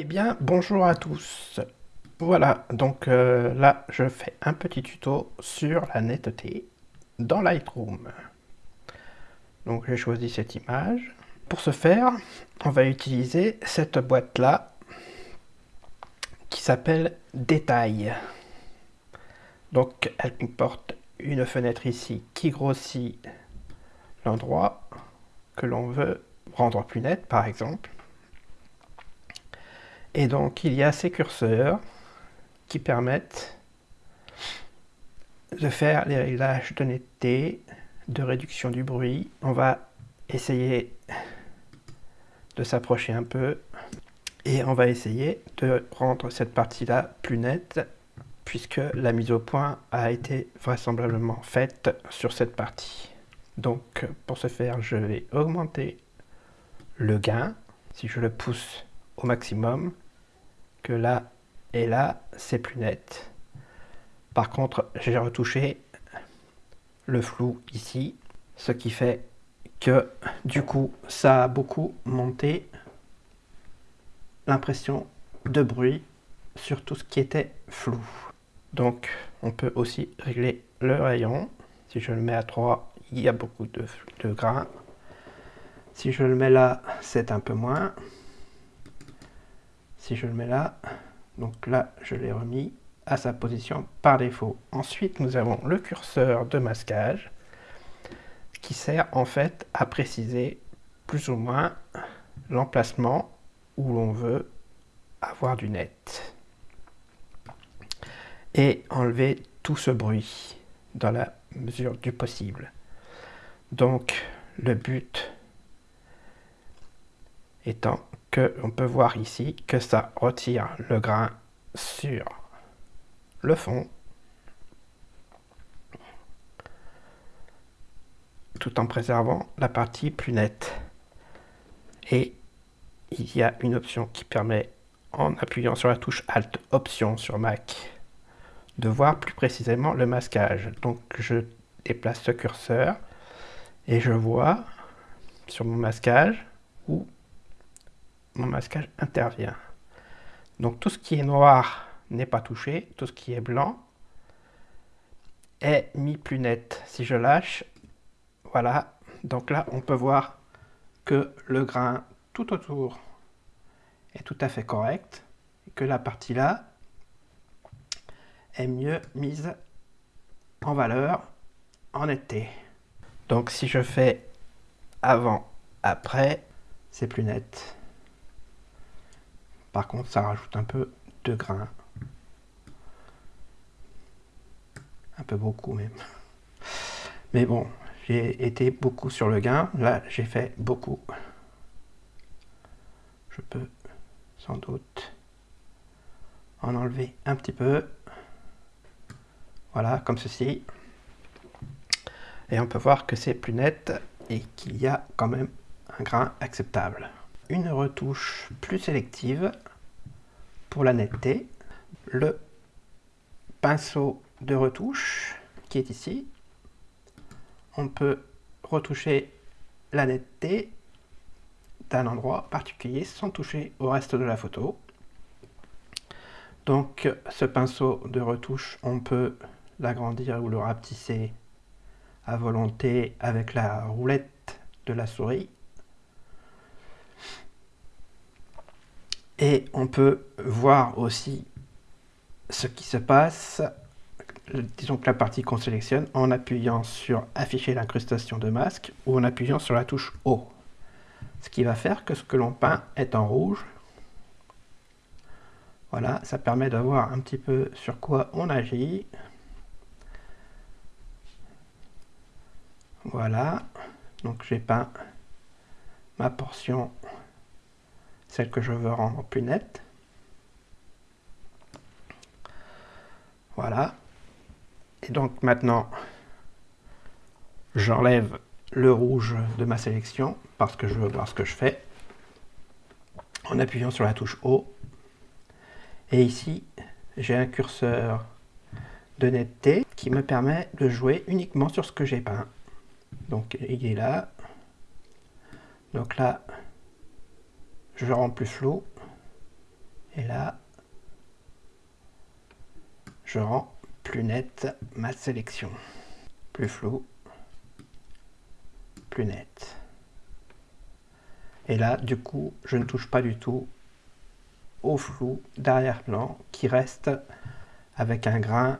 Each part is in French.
Eh bien, bonjour à tous. Voilà, donc euh, là, je fais un petit tuto sur la netteté dans Lightroom. Donc j'ai choisi cette image. Pour ce faire, on va utiliser cette boîte-là qui s'appelle Détail. Donc elle comporte une fenêtre ici qui grossit l'endroit que l'on veut rendre plus net, par exemple. Et donc il y a ces curseurs qui permettent de faire les réglages de netteté, de réduction du bruit. On va essayer de s'approcher un peu et on va essayer de rendre cette partie-là plus nette puisque la mise au point a été vraisemblablement faite sur cette partie. Donc pour ce faire, je vais augmenter le gain. Si je le pousse au maximum, là et là, c'est plus net. Par contre, j'ai retouché le flou ici, ce qui fait que du coup, ça a beaucoup monté l'impression de bruit sur tout ce qui était flou. Donc, on peut aussi régler le rayon. Si je le mets à 3, il y a beaucoup de grains. Si je le mets là, c'est un peu moins. Si je le mets là, donc là, je l'ai remis à sa position par défaut. Ensuite, nous avons le curseur de masquage qui sert en fait à préciser plus ou moins l'emplacement où l'on veut avoir du net. Et enlever tout ce bruit dans la mesure du possible. Donc, le but étant que on peut voir ici que ça retire le grain sur le fond tout en préservant la partie plus nette. Et il y a une option qui permet en appuyant sur la touche Alt Option sur Mac de voir plus précisément le masquage. Donc je déplace ce curseur et je vois sur mon masquage où mon masquage intervient. Donc tout ce qui est noir n'est pas touché, tout ce qui est blanc est mis plus net. Si je lâche, voilà, donc là on peut voir que le grain tout autour est tout à fait correct que la partie là est mieux mise en valeur en netteté. Donc si je fais avant, après, c'est plus net. Par contre, ça rajoute un peu de grain. Un peu beaucoup même. Mais bon, j'ai été beaucoup sur le gain. Là, j'ai fait beaucoup. Je peux sans doute en enlever un petit peu. Voilà, comme ceci. Et on peut voir que c'est plus net et qu'il y a quand même un grain acceptable. Une retouche plus sélective pour la netteté, le pinceau de retouche qui est ici. On peut retoucher la netteté d'un endroit particulier sans toucher au reste de la photo. Donc ce pinceau de retouche, on peut l'agrandir ou le rapetisser à volonté avec la roulette de la souris. Et on peut voir aussi ce qui se passe, disons que la partie qu'on sélectionne, en appuyant sur afficher l'incrustation de masque ou en appuyant sur la touche O. Ce qui va faire que ce que l'on peint est en rouge. Voilà, ça permet de voir un petit peu sur quoi on agit. Voilà, donc j'ai peint ma portion celle que je veux rendre plus nette. Voilà. Et donc maintenant, j'enlève le rouge de ma sélection parce que je veux voir ce que je fais en appuyant sur la touche O. Et ici, j'ai un curseur de netteté qui me permet de jouer uniquement sur ce que j'ai peint. Donc il est là. Donc là, je rends plus flou. Et là, je rends plus nette ma sélection. Plus flou, plus net. Et là, du coup, je ne touche pas du tout au flou d'arrière-plan qui reste avec un grain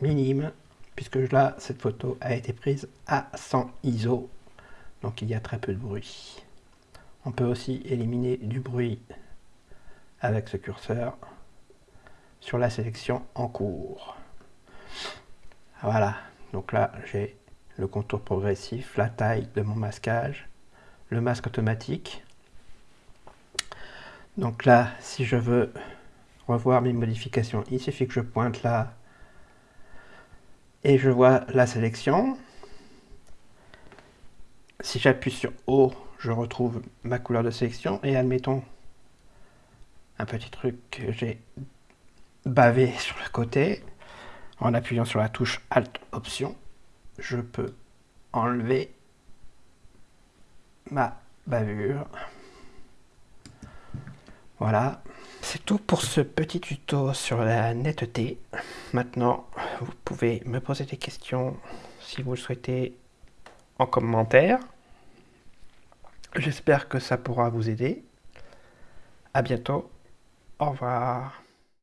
minime puisque là, cette photo a été prise à 100 ISO, donc il y a très peu de bruit. On peut aussi éliminer du bruit avec ce curseur sur la sélection en cours. Voilà, donc là j'ai le contour progressif, la taille de mon masquage, le masque automatique. Donc là, si je veux revoir mes modifications, il suffit que je pointe là et je vois la sélection. Si j'appuie sur O, je retrouve ma couleur de sélection et admettons un petit truc que j'ai bavé sur le côté en appuyant sur la touche Alt Option je peux enlever ma bavure. Voilà. C'est tout pour ce petit tuto sur la netteté. Maintenant vous pouvez me poser des questions si vous le souhaitez en commentaire J'espère que ça pourra vous aider. À bientôt. Au revoir.